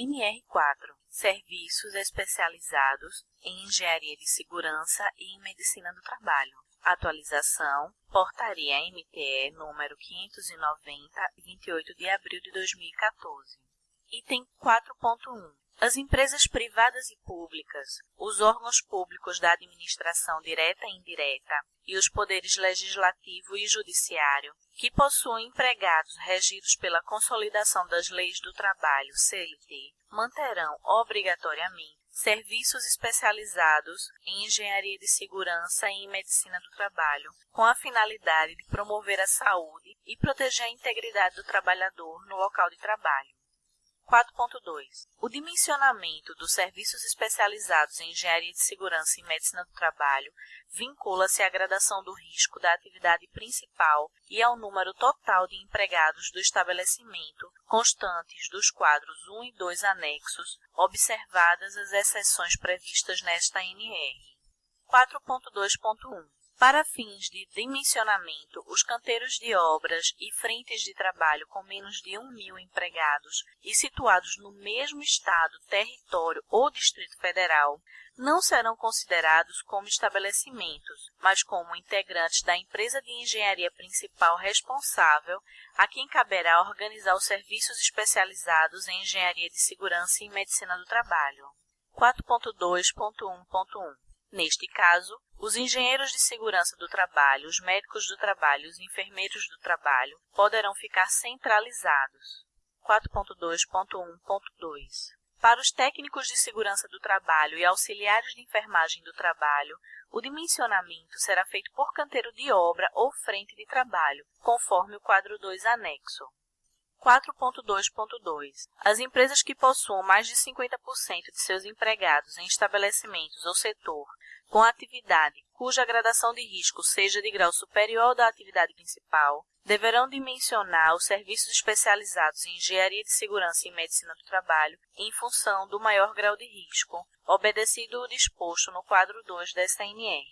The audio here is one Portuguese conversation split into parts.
NR4 Serviços especializados em Engenharia de Segurança e em Medicina do Trabalho. Atualização Portaria MTE número 590, 28 de abril de 2014. Item 4.1 as empresas privadas e públicas, os órgãos públicos da administração direta e indireta e os poderes legislativo e judiciário, que possuem empregados regidos pela consolidação das leis do trabalho CLT, manterão obrigatoriamente serviços especializados em engenharia de segurança e em medicina do trabalho, com a finalidade de promover a saúde e proteger a integridade do trabalhador no local de trabalho. 4.2. O dimensionamento dos serviços especializados em engenharia de segurança e medicina do trabalho vincula-se à gradação do risco da atividade principal e ao número total de empregados do estabelecimento, constantes dos quadros 1 e 2 anexos, observadas as exceções previstas nesta NR. 4.2.1 para fins de dimensionamento, os canteiros de obras e frentes de trabalho com menos de 1 mil empregados e situados no mesmo estado, território ou Distrito Federal não serão considerados como estabelecimentos, mas como integrantes da empresa de engenharia principal responsável, a quem caberá organizar os serviços especializados em engenharia de segurança e medicina do trabalho. 4.2.1.1 Neste caso, os engenheiros de segurança do trabalho, os médicos do trabalho e os enfermeiros do trabalho poderão ficar centralizados. 4.2.1.2 Para os técnicos de segurança do trabalho e auxiliares de enfermagem do trabalho, o dimensionamento será feito por canteiro de obra ou frente de trabalho, conforme o quadro 2 anexo. 4.2.2 As empresas que possuam mais de 50% de seus empregados em estabelecimentos ou setor com atividade cuja gradação de risco seja de grau superior da atividade principal, deverão dimensionar os serviços especializados em engenharia de segurança e medicina do trabalho em função do maior grau de risco, obedecido o disposto no quadro 2 desta NR.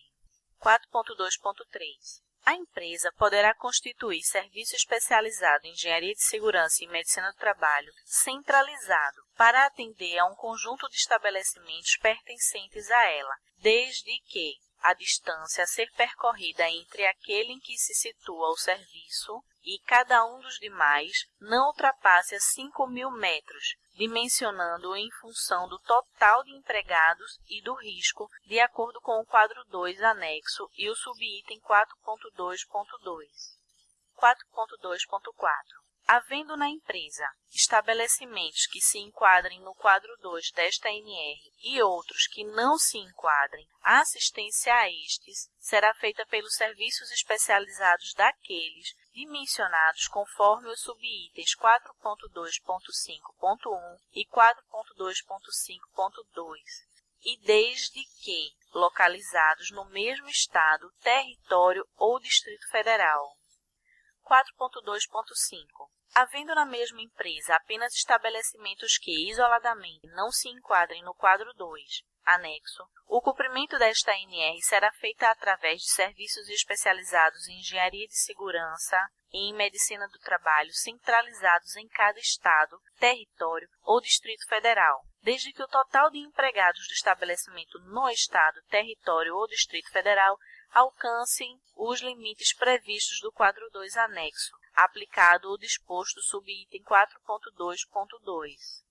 4.2.3 a empresa poderá constituir serviço especializado em engenharia de segurança e medicina do trabalho centralizado para atender a um conjunto de estabelecimentos pertencentes a ela, desde que a distância a ser percorrida entre aquele em que se situa o serviço e cada um dos demais não ultrapasse a 5 mil metros, dimensionando em função do total de empregados e do risco, de acordo com o quadro 2 anexo e o subitem 4.2.2. 4.2.4 Havendo na empresa estabelecimentos que se enquadrem no quadro 2 desta NR e outros que não se enquadrem, a assistência a estes será feita pelos serviços especializados daqueles dimensionados conforme os subitens 4.2.5.1 e 4.2.5.2 e desde que localizados no mesmo estado, território ou Distrito Federal. 4.2.5 Havendo na mesma empresa apenas estabelecimentos que, isoladamente, não se enquadrem no quadro 2, anexo, o cumprimento desta NR será feito através de serviços especializados em engenharia de segurança e em medicina do trabalho centralizados em cada estado, território ou distrito federal, desde que o total de empregados do estabelecimento no estado, território ou distrito federal alcancem os limites previstos do quadro 2 anexo, aplicado o disposto subitem 4.2.2.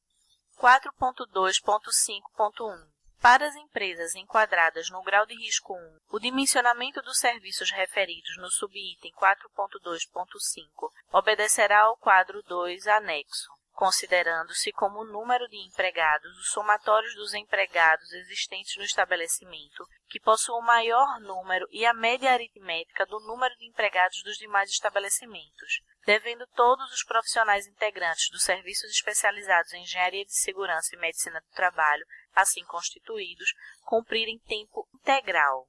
4.2.5.1 Para as empresas enquadradas no grau de risco 1, o dimensionamento dos serviços referidos no subitem 4.2.5 obedecerá ao quadro 2 anexo considerando-se como número de empregados os somatórios dos empregados existentes no estabelecimento, que possuam o maior número e a média aritmética do número de empregados dos demais estabelecimentos, devendo todos os profissionais integrantes dos serviços especializados em engenharia de segurança e medicina do trabalho, assim constituídos, cumprirem tempo integral.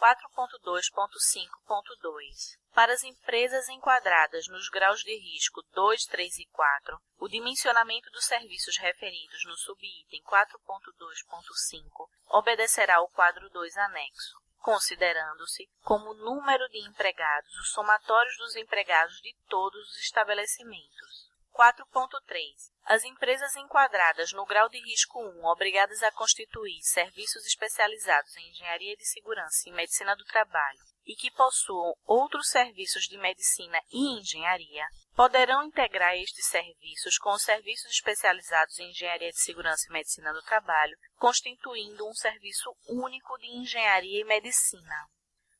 4.2.5.2 Para as empresas enquadradas nos graus de risco 2, 3 e 4, o dimensionamento dos serviços referidos no subitem 4.2.5 obedecerá ao quadro 2 anexo, considerando-se como número de empregados os somatórios dos empregados de todos os estabelecimentos. 4.3. As empresas enquadradas no grau de risco 1, obrigadas a constituir serviços especializados em engenharia de segurança e medicina do trabalho e que possuam outros serviços de medicina e engenharia, poderão integrar estes serviços com os serviços especializados em engenharia de segurança e medicina do trabalho, constituindo um serviço único de engenharia e medicina.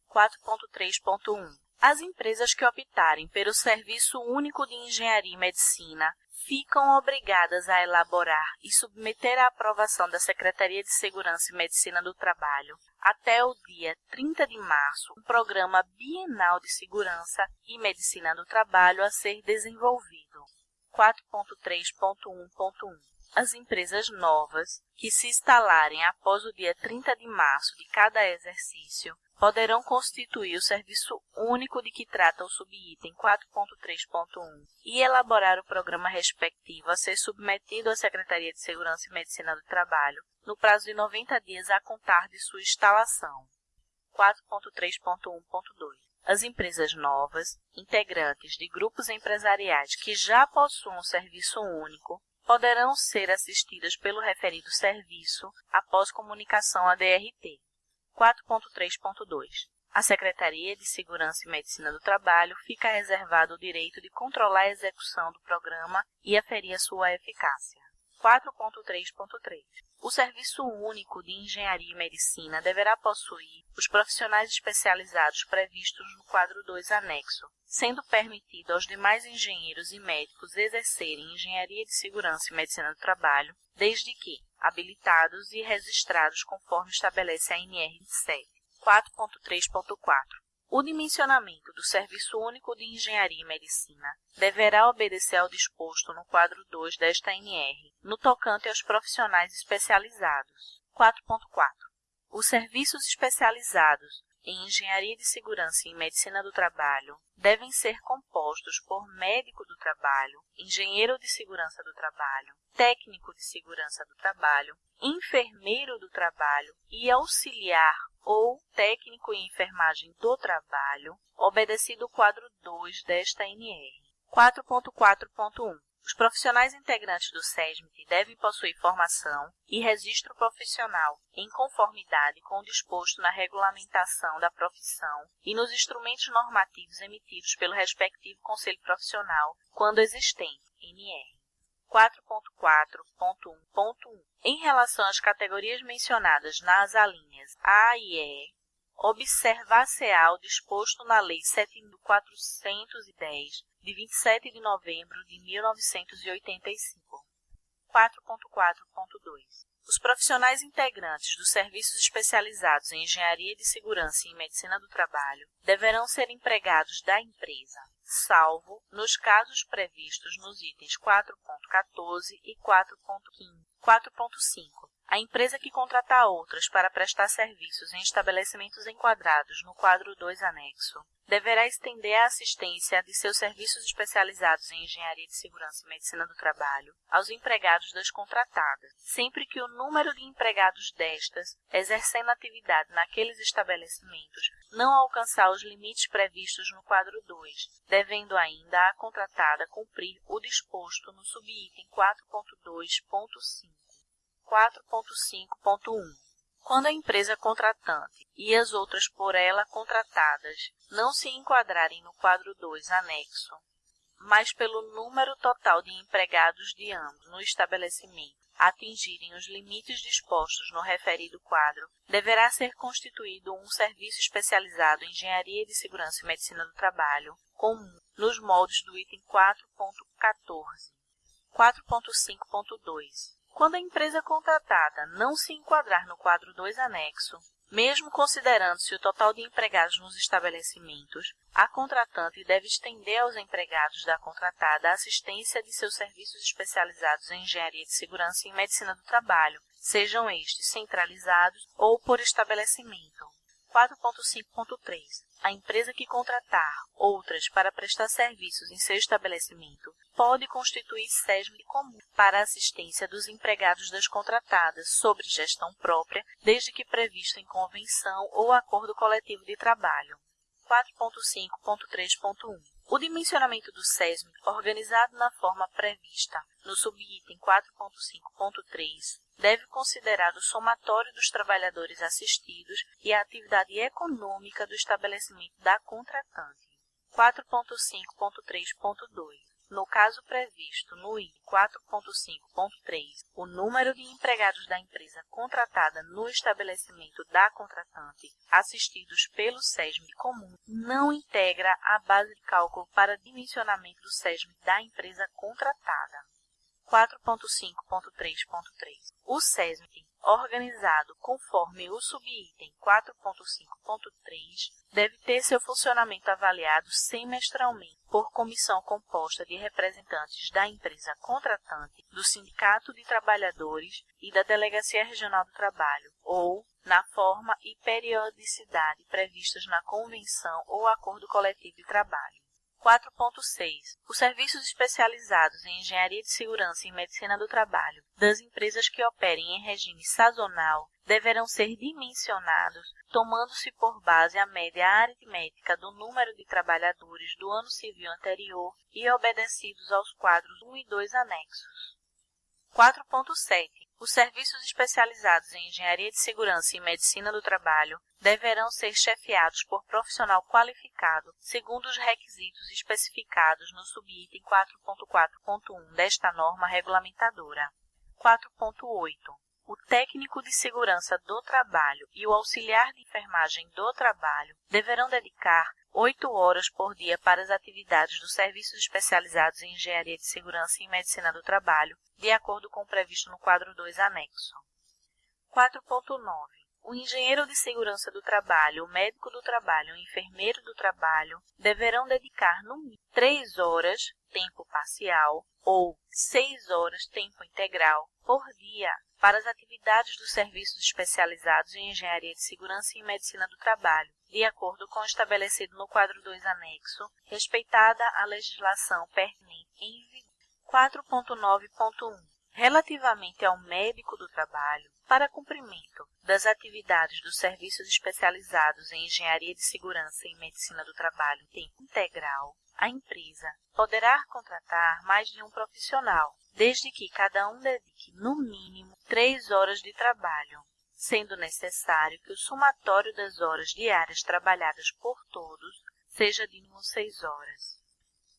4.3.1 As empresas que optarem pelo Serviço Único de Engenharia e Medicina ficam obrigadas a elaborar e submeter à aprovação da Secretaria de Segurança e Medicina do Trabalho, até o dia 30 de março, um programa bienal de segurança e medicina do trabalho a ser desenvolvido. 4.3.1.1 As empresas novas que se instalarem após o dia 30 de março de cada exercício poderão constituir o serviço único de que trata o subitem 4.3.1 e elaborar o programa respectivo a ser submetido à Secretaria de Segurança e Medicina do Trabalho no prazo de 90 dias a contar de sua instalação. 4.3.1.2 As empresas novas, integrantes de grupos empresariais que já possuam um serviço único, poderão ser assistidas pelo referido serviço após comunicação à DRT. 4.3.2 A Secretaria de Segurança e Medicina do Trabalho fica reservado o direito de controlar a execução do programa e aferir a sua eficácia. 4.3.3 O Serviço Único de Engenharia e Medicina deverá possuir os profissionais especializados previstos no quadro 2 anexo, sendo permitido aos demais engenheiros e médicos exercerem engenharia de segurança e medicina do trabalho, desde que habilitados e registrados conforme estabelece a NR 7. 4.3.4 o dimensionamento do Serviço Único de Engenharia e Medicina deverá obedecer ao disposto no quadro 2 desta NR, no tocante aos profissionais especializados. 4.4. Os serviços especializados em Engenharia de Segurança e Medicina do Trabalho devem ser compostos por médico do trabalho, engenheiro de segurança do trabalho, técnico de segurança do trabalho, enfermeiro do trabalho e auxiliar ou técnico em enfermagem do trabalho, obedecido o quadro 2 desta NR. 4.4.1 os profissionais integrantes do SESMIT devem possuir formação e registro profissional em conformidade com o disposto na regulamentação da profissão e nos instrumentos normativos emitidos pelo respectivo Conselho Profissional, quando existente, NR. 4.4.1.1 Em relação às categorias mencionadas nas alíneas A e E, observar-se-á o disposto na Lei 7.410, de 27 de novembro de 1985. 4.4.2 Os profissionais integrantes dos serviços especializados em Engenharia de Segurança e Medicina do Trabalho deverão ser empregados da empresa, salvo nos casos previstos nos itens 4.14 e 4.15. 4.5 a empresa que contratar outras para prestar serviços em estabelecimentos enquadrados no quadro 2 anexo deverá estender a assistência de seus serviços especializados em engenharia de segurança e medicina do trabalho aos empregados das contratadas, sempre que o número de empregados destas exercendo atividade naqueles estabelecimentos não alcançar os limites previstos no quadro 2, devendo ainda a contratada cumprir o disposto no subitem 4.2.5. 4.5.1 Quando a empresa contratante e as outras por ela contratadas não se enquadrarem no quadro 2 anexo, mas pelo número total de empregados de ambos no estabelecimento atingirem os limites dispostos no referido quadro, deverá ser constituído um serviço especializado em Engenharia de Segurança e Medicina do Trabalho, comum, nos moldes do item 4.14. 4.5.2 quando a empresa contratada não se enquadrar no quadro 2 anexo, mesmo considerando-se o total de empregados nos estabelecimentos, a contratante deve estender aos empregados da contratada a assistência de seus serviços especializados em engenharia de segurança e medicina do trabalho, sejam estes centralizados ou por estabelecimento. 4.5.3 A empresa que contratar outras para prestar serviços em seu estabelecimento pode constituir SESMI comum para assistência dos empregados das contratadas sobre gestão própria, desde que previsto em convenção ou acordo coletivo de trabalho. 4.5.3.1 O dimensionamento do SESM, organizado na forma prevista no subitem 4.5.3, deve considerar o somatório dos trabalhadores assistidos e a atividade econômica do estabelecimento da contratante. 4.5.3.2 no caso previsto no I 4.5.3, o número de empregados da empresa contratada no estabelecimento da contratante assistidos pelo SESM comum não integra a base de cálculo para dimensionamento do SESM da empresa contratada. 4.5.3.3 O SESM organizado conforme o subitem 4.5.3 deve ter seu funcionamento avaliado semestralmente por comissão composta de representantes da empresa contratante, do Sindicato de Trabalhadores e da Delegacia Regional do Trabalho, ou na forma e periodicidade previstas na convenção ou acordo coletivo de trabalho. 4.6. Os serviços especializados em engenharia de segurança e medicina do trabalho das empresas que operem em regime sazonal deverão ser dimensionados tomando-se por base a média aritmética do número de trabalhadores do ano civil anterior e obedecidos aos quadros 1 e 2 anexos. 4.7. Os serviços especializados em engenharia de segurança e medicina do trabalho deverão ser chefiados por profissional qualificado, segundo os requisitos especificados no subitem 4.4.1 desta norma regulamentadora. 4.8. O técnico de segurança do trabalho e o auxiliar de enfermagem do trabalho deverão dedicar oito horas por dia para as atividades dos serviços especializados em engenharia de segurança e medicina do trabalho, de acordo com o previsto no quadro 2 anexo. 4.9 o engenheiro de segurança do trabalho, o médico do trabalho e o enfermeiro do trabalho deverão dedicar no mínimo 3 horas, tempo parcial, ou 6 horas, tempo integral, por dia para as atividades dos serviços especializados em engenharia de segurança e medicina do trabalho, de acordo com o estabelecido no quadro 2 anexo, respeitada a legislação pertinente em vigor. 4.9.1 Relativamente ao médico do trabalho, para cumprimento das atividades dos serviços especializados em engenharia de segurança e medicina do trabalho em tempo integral, a empresa poderá contratar mais de um profissional, desde que cada um dedique, no mínimo, três horas de trabalho, sendo necessário que o somatório das horas diárias trabalhadas por todos seja de mínimo seis horas.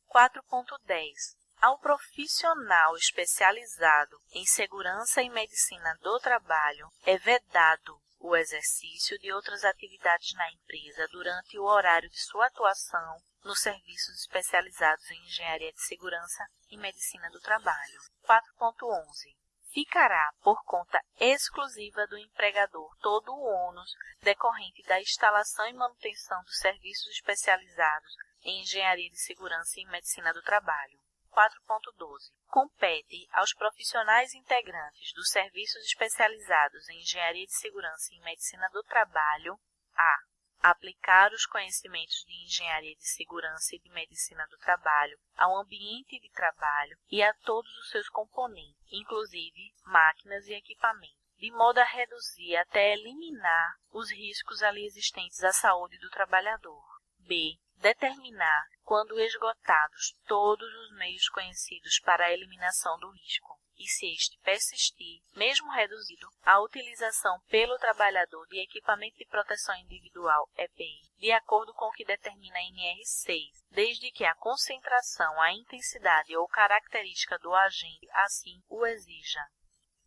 4.10 ao profissional especializado em segurança e medicina do trabalho é vedado o exercício de outras atividades na empresa durante o horário de sua atuação nos serviços especializados em engenharia de segurança e medicina do trabalho. 4.11 Ficará por conta exclusiva do empregador todo o ônus decorrente da instalação e manutenção dos serviços especializados em engenharia de segurança e medicina do trabalho. 4.12. Compete aos profissionais integrantes dos serviços especializados em Engenharia de Segurança e Medicina do Trabalho a aplicar os conhecimentos de Engenharia de Segurança e de Medicina do Trabalho ao ambiente de trabalho e a todos os seus componentes, inclusive máquinas e equipamentos, de modo a reduzir até eliminar os riscos ali existentes à saúde do trabalhador. B determinar, quando esgotados todos os meios conhecidos para a eliminação do risco, e se este persistir, mesmo reduzido, a utilização pelo trabalhador de equipamento de proteção individual EPI, de acordo com o que determina a NR6, desde que a concentração, a intensidade ou característica do agente assim o exija.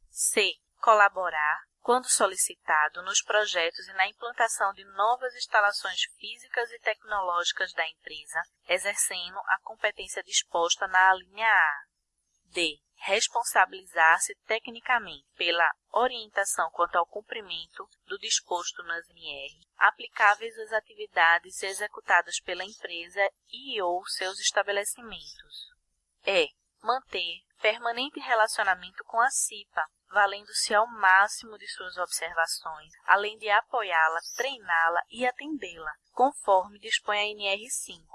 C. Colaborar quando solicitado, nos projetos e na implantação de novas instalações físicas e tecnológicas da empresa, exercendo a competência disposta na alínea A. D. Responsabilizar-se tecnicamente pela orientação quanto ao cumprimento do disposto nas NR, aplicáveis às atividades executadas pela empresa e ou seus estabelecimentos. E. Manter permanente relacionamento com a CIPA, valendo-se ao máximo de suas observações, além de apoiá-la, treiná-la e atendê-la, conforme dispõe a NR5.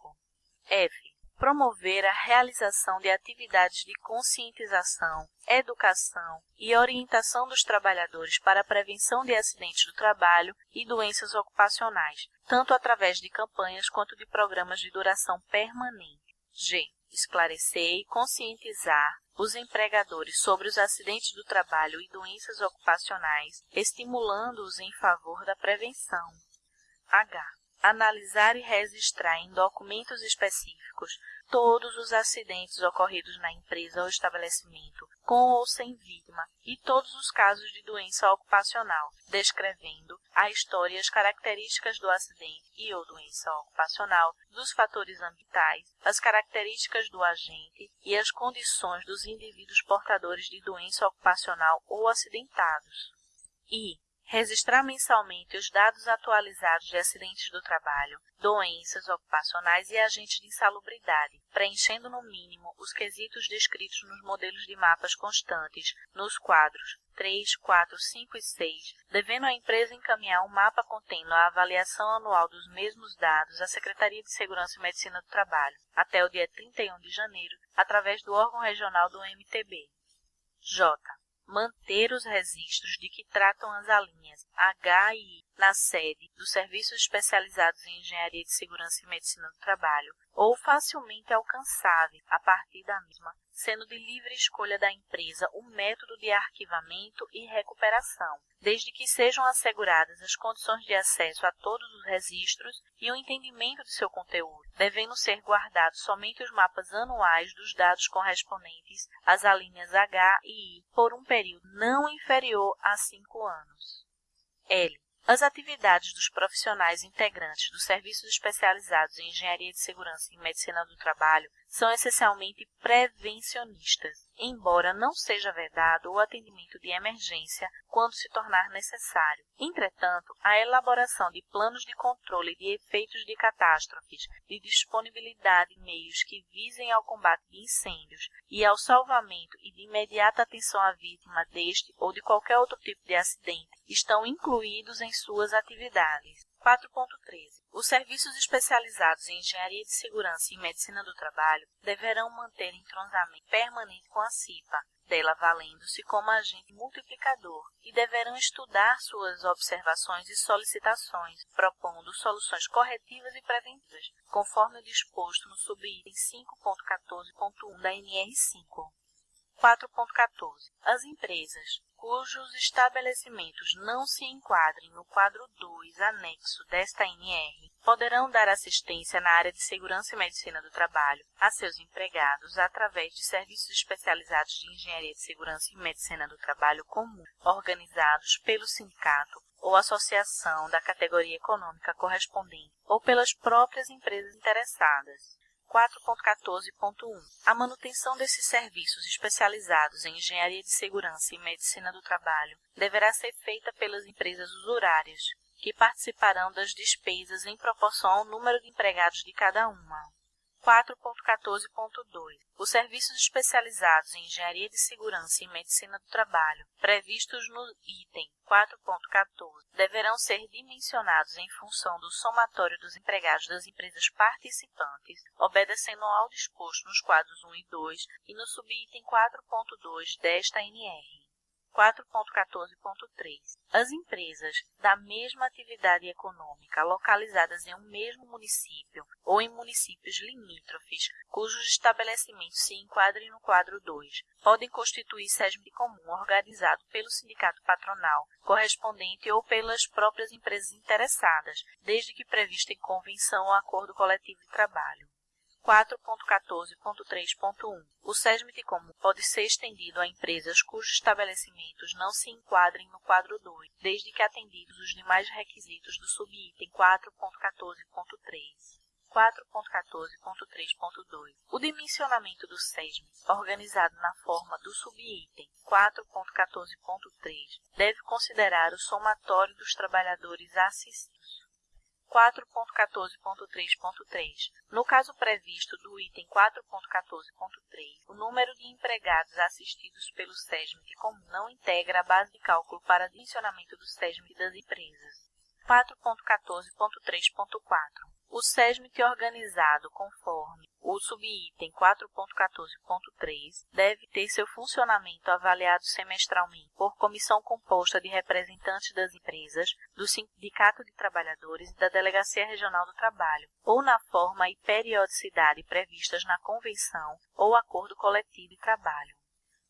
F. promover a realização de atividades de conscientização, educação e orientação dos trabalhadores para a prevenção de acidentes do trabalho e doenças ocupacionais, tanto através de campanhas quanto de programas de duração permanente. G. Esclarecer e conscientizar os empregadores sobre os acidentes do trabalho e doenças ocupacionais, estimulando-os em favor da prevenção. H analisar e registrar em documentos específicos todos os acidentes ocorridos na empresa ou estabelecimento, com ou sem vítima, e todos os casos de doença ocupacional, descrevendo a história e as características do acidente e ou doença ocupacional, dos fatores ambientais, as características do agente e as condições dos indivíduos portadores de doença ocupacional ou acidentados. E registrar mensalmente os dados atualizados de acidentes do trabalho, doenças ocupacionais e agentes de insalubridade, preenchendo no mínimo os quesitos descritos nos modelos de mapas constantes, nos quadros 3, 4, 5 e 6, devendo a empresa encaminhar um mapa contendo a avaliação anual dos mesmos dados à Secretaria de Segurança e Medicina do Trabalho, até o dia 31 de janeiro, através do órgão regional do MTB. J manter os registros de que tratam as alíneas H e I na sede dos Serviços Especializados em Engenharia de Segurança e Medicina do Trabalho ou facilmente alcançável a partir da mesma, sendo de livre escolha da empresa o método de arquivamento e recuperação, desde que sejam asseguradas as condições de acesso a todos os registros e o entendimento de seu conteúdo, devendo ser guardados somente os mapas anuais dos dados correspondentes às alíneas H e I por um período não inferior a cinco anos. L. As atividades dos profissionais integrantes dos serviços especializados em engenharia de segurança e medicina do trabalho são essencialmente prevencionistas, embora não seja vedado o atendimento de emergência quando se tornar necessário. Entretanto, a elaboração de planos de controle de efeitos de catástrofes, de disponibilidade de meios que visem ao combate de incêndios e ao salvamento e de imediata atenção à vítima deste ou de qualquer outro tipo de acidente estão incluídos em suas atividades. 4.13. Os serviços especializados em engenharia de segurança e medicina do trabalho deverão manter entrosamento permanente com a CIPA, dela valendo-se como agente multiplicador, e deverão estudar suas observações e solicitações, propondo soluções corretivas e preventivas, conforme disposto no subitem 5.14.1 da NR5. 4.14. As empresas cujos estabelecimentos não se enquadrem no quadro 2 anexo desta NR poderão dar assistência na área de segurança e medicina do trabalho a seus empregados através de serviços especializados de engenharia de segurança e medicina do trabalho comum, organizados pelo sindicato ou associação da categoria econômica correspondente ou pelas próprias empresas interessadas. 4.14.1 A manutenção desses serviços especializados em engenharia de segurança e medicina do trabalho deverá ser feita pelas empresas usurárias, que participarão das despesas em proporção ao número de empregados de cada uma. 4.14.2 Os serviços especializados em engenharia de segurança e medicina do trabalho, previstos no item 4.14, deverão ser dimensionados em função do somatório dos empregados das empresas participantes, obedecendo ao disposto nos quadros 1 e 2 e no subitem 4.2 desta NR. 4.14.3 As empresas da mesma atividade econômica localizadas em um mesmo município ou em municípios limítrofes, cujos estabelecimentos se enquadrem no quadro 2, podem constituir SESM comum organizado pelo sindicato patronal correspondente ou pelas próprias empresas interessadas, desde que previsto em convenção ou acordo coletivo de trabalho. 4.14.3.1 O SESMIT comum pode ser estendido a empresas cujos estabelecimentos não se enquadrem no quadro 2, desde que atendidos os demais requisitos do subitem 4.14.3. 4.14.3.2 O dimensionamento do SESMIT, organizado na forma do subitem 4.14.3, deve considerar o somatório dos trabalhadores assistidos. 4.14.3.3. No caso previsto do item 4.14.3, o número de empregados assistidos pelo SESMIT comum não integra a base de cálculo para dimensionamento do SESMIT das empresas. 4.14.3.4. O SESMIT organizado conforme o subitem 4.14.3 deve ter seu funcionamento avaliado semestralmente por comissão composta de representantes das empresas, do Sindicato de Trabalhadores e da Delegacia Regional do Trabalho, ou na forma e periodicidade previstas na Convenção ou Acordo Coletivo de Trabalho.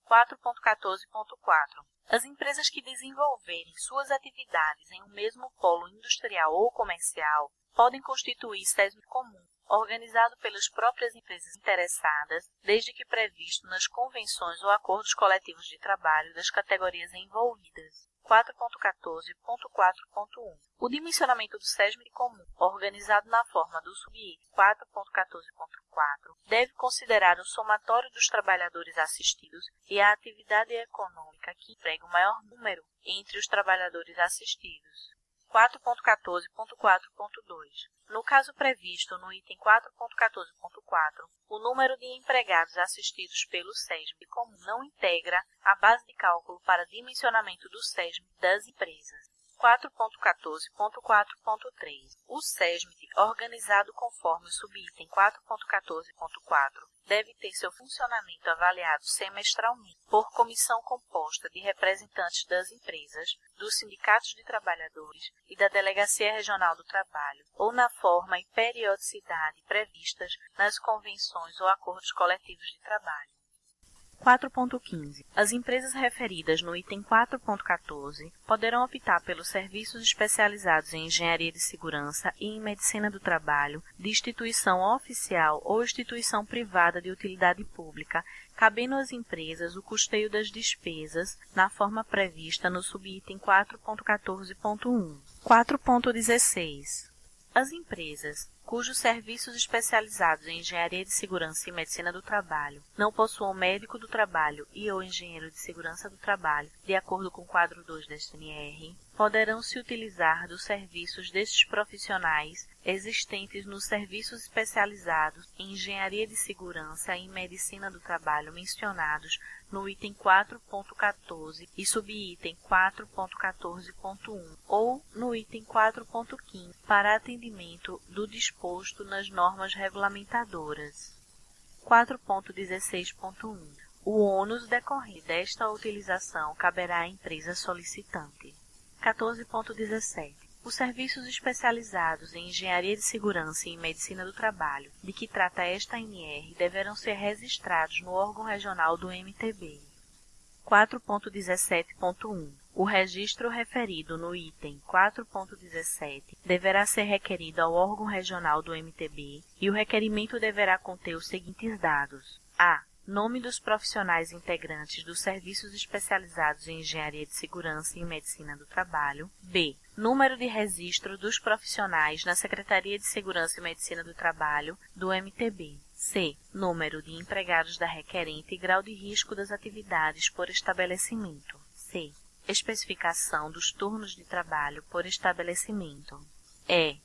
4.14.4 As empresas que desenvolverem suas atividades em um mesmo polo industrial ou comercial podem constituir SESM comum, organizado pelas próprias empresas interessadas, desde que previsto nas convenções ou acordos coletivos de trabalho das categorias envolvidas. 4.14.4.1 O dimensionamento do SESM comum, organizado na forma do subitem 4.14.4, deve considerar o somatório dos trabalhadores assistidos e a atividade econômica que emprega o maior número entre os trabalhadores assistidos. 4.14.4.2. No caso previsto no item 4.14.4, o número de empregados assistidos pelo SESM comum não integra a base de cálculo para dimensionamento do SESM das empresas. 4.14.4.3 O SESMIT, organizado conforme o subitem 4.14.4, deve ter seu funcionamento avaliado semestralmente por comissão composta de representantes das empresas, dos sindicatos de trabalhadores e da Delegacia Regional do Trabalho, ou na forma e periodicidade previstas nas convenções ou acordos coletivos de trabalho. 4.15. As empresas referidas no item 4.14 poderão optar pelos serviços especializados em engenharia de segurança e em medicina do trabalho de instituição oficial ou instituição privada de utilidade pública, cabendo às empresas o custeio das despesas na forma prevista no subitem 4.14.1. 4.16. As empresas cujos serviços especializados em engenharia de segurança e medicina do trabalho não possuam médico do trabalho e ou engenheiro de segurança do trabalho, de acordo com o quadro 2 da SNR, poderão se utilizar dos serviços desses profissionais existentes nos serviços especializados em engenharia de segurança e medicina do trabalho mencionados no item 4.14 e subitem 4.14.1 ou no item 4.15 para atendimento do disposto nas normas regulamentadoras. 4.16.1 O ônus decorrente desta utilização caberá à empresa solicitante. 14.17 os serviços especializados em engenharia de segurança e em medicina do trabalho, de que trata esta ANR, deverão ser registrados no órgão regional do MTB. 4.17.1 O registro referido no item 4.17 deverá ser requerido ao órgão regional do MTB e o requerimento deverá conter os seguintes dados: a nome dos profissionais integrantes dos serviços especializados em engenharia de segurança e medicina do trabalho. B. Número de registro dos profissionais na Secretaria de Segurança e Medicina do Trabalho do MTB. C. Número de empregados da requerente e grau de risco das atividades por estabelecimento. C. Especificação dos turnos de trabalho por estabelecimento. E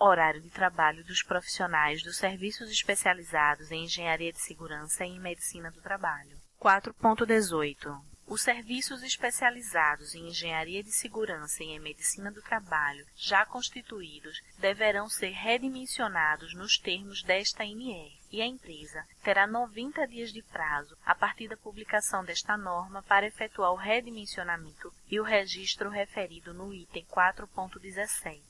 horário de trabalho dos profissionais dos serviços especializados em engenharia de segurança e em medicina do trabalho. 4.18 os serviços especializados em engenharia de segurança e em medicina do trabalho, já constituídos, deverão ser redimensionados nos termos desta NR, e a empresa terá 90 dias de prazo a partir da publicação desta norma para efetuar o redimensionamento e o registro referido no item 4.17.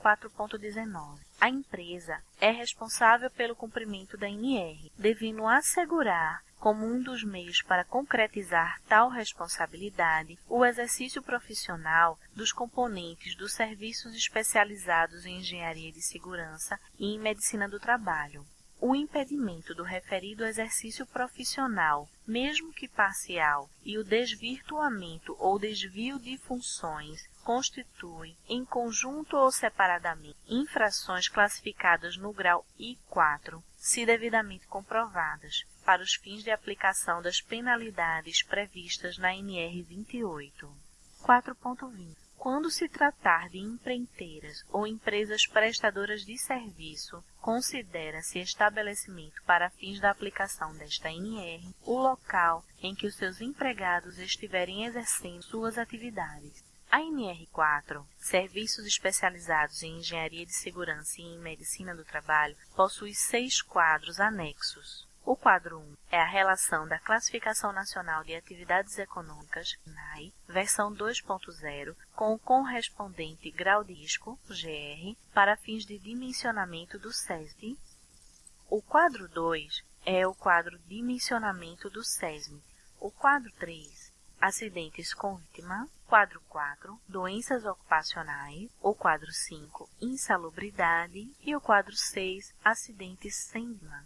4.19. A empresa é responsável pelo cumprimento da NR, devendo assegurar como um dos meios para concretizar tal responsabilidade o exercício profissional dos componentes dos serviços especializados em engenharia de segurança e em medicina do trabalho. O impedimento do referido exercício profissional, mesmo que parcial, e o desvirtuamento ou desvio de funções constituem, em conjunto ou separadamente, infrações classificadas no grau I4, se devidamente comprovadas, para os fins de aplicação das penalidades previstas na NR 28. 4.20 quando se tratar de empreiteiras ou empresas prestadoras de serviço, considera-se estabelecimento para fins da aplicação desta NR o local em que os seus empregados estiverem exercendo suas atividades A NR4, Serviços Especializados em Engenharia de Segurança e em Medicina do Trabalho, possui seis quadros anexos. O quadro 1 é a relação da Classificação Nacional de Atividades Econômicas, NAI, versão 2.0, com o correspondente grau disco, GR, para fins de dimensionamento do SESB. O quadro 2 é o quadro Dimensionamento do SESM. O quadro 3 acidentes com vítima, quadro 4, doenças ocupacionais, o quadro 5, insalubridade e o quadro 6, acidentes sem vítima.